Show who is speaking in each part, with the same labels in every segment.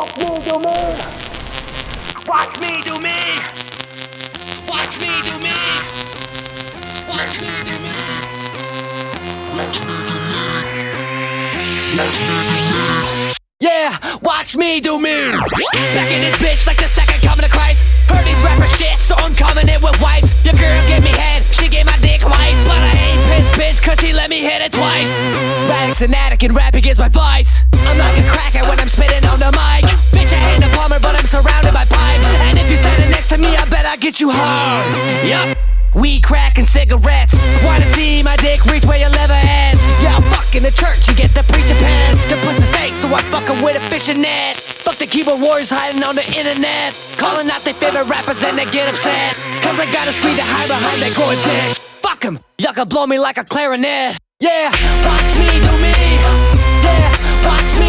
Speaker 1: Watch me do me. Watch me do me. Watch me do me. Watch me do me.
Speaker 2: Yeah, watch me do me. Back in this bitch like the second coming of Christ. Heard these rapper shit, so I'm coming in with wipes. Your girl gave me head, she gave my dick twice. But I ain't pissed, bitch, cause she let me hit it twice. Radic's an addict and rapping is my vice. I'm like a cracker when I'm spitting I get you hard. Yup. Weed, crack, and cigarettes. Wanna see my dick reach where your lever is? Yeah, I'm fucking the church, you get the preacher pass. The pussy snake, so I fuck 'em with a fishing net. Fuck the keyboard warriors hiding on the internet. Calling out their favorite rappers and they get upset. Cause I got a screen to hide behind that Gore-Tex. Fuck 'em, y'all can blow me like a clarinet. Yeah, watch me do me. Yeah, watch me.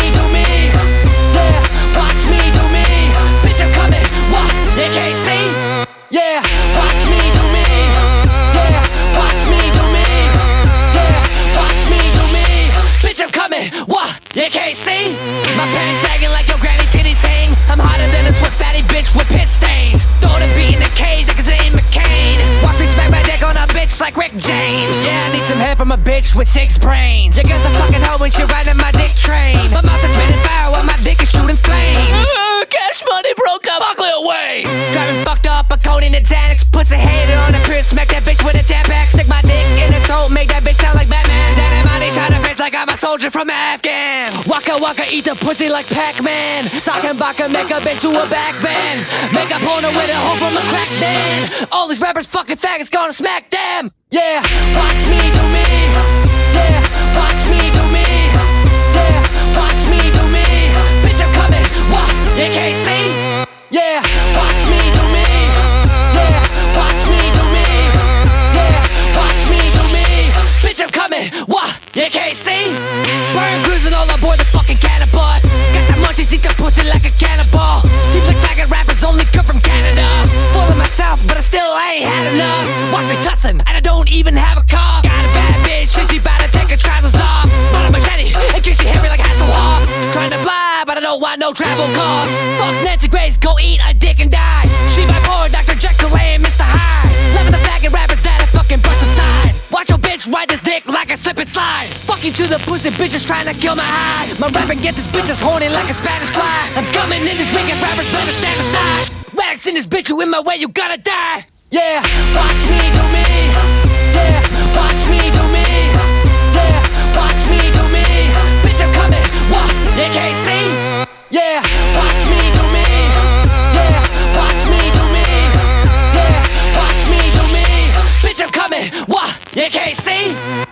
Speaker 2: Watch me do me. Yeah, watch me do me. Yeah, watch me do me. Bitch, I'm coming. What? Can't see? My sagging like your granny titties hang. I'm hotter than a bitch with piss stains. In cage McCain. Me smack my dick on a bitch like Rick James. Yeah, I need some head from a bitch with six brains. You guess a fucking hoe when she riding my dick train. My mouth is spinning fire while my dick is from Afghan. Waka waka, eat the pussy like Pac-Man. Sock and baka, make a bitch do a back bend. Make a porno with a hoe from a crack den. All these rappers fucking faggots gonna smack them. Yeah, watch me do me. Yeah, watch me do me. Yeah, watch me do me. Bitch, I'm coming. What? Fucking cannabis. Got the munchies, eat the pussy like a cannibal. Seems like faggot rappers only come from Canada. Full of myself, but I still ain't had enough. Watch me tussin', and I don't even have a car. Got a bad bitch, and she bout to take her trousers off. I'm a machete, in case she hit me like Hasselhoff. Trying to fly, but I don't want no travel costs. Fuck Nancy Grace, go eat a dick and die. Bitch ride this dick like a slip and slide. Fuck you to the pussy bitches trying to kill my high. My rapping get this bitch bitches horny like a Spanish fly. I'm coming in this making rappers better stand aside. Radix in this bitch, you in my way, you gotta die. Yeah, watch me do me. Sim!